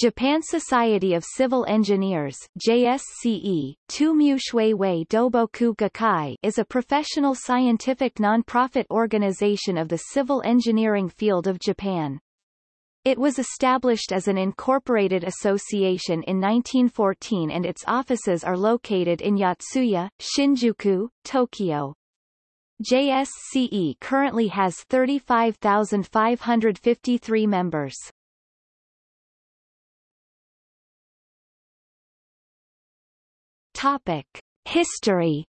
Japan Society of Civil Engineers JSCE, Doboku Gakkai is a professional scientific non-profit organization of the civil engineering field of Japan. It was established as an incorporated association in 1914 and its offices are located in Yotsuya, Shinjuku, Tokyo. JSCE currently has 35,553 members. Topic. History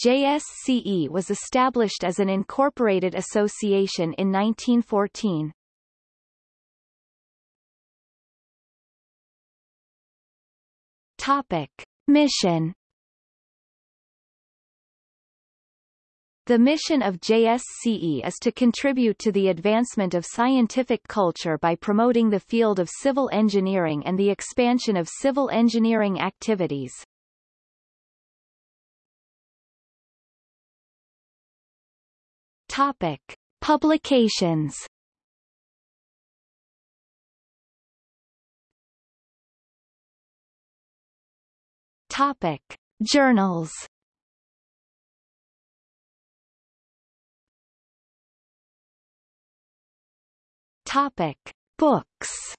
JSCE was established as an incorporated association in 1914. Topic. Mission The mission of JSCE is to contribute to the advancement of scientific culture by promoting the field of civil engineering and the expansion of civil engineering activities. Topic. Publications Topic. Journals Topic: Books.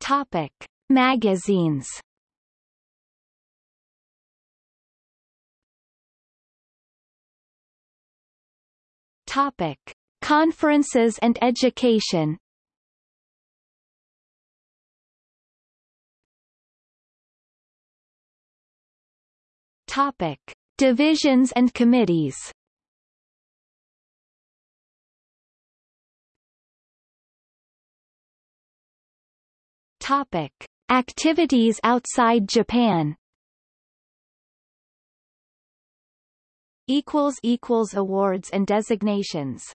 Topic: Magazines. Topic: Conferences and education. Topic: Divisions and committees. Topic. Activities outside Japan. Awards and designations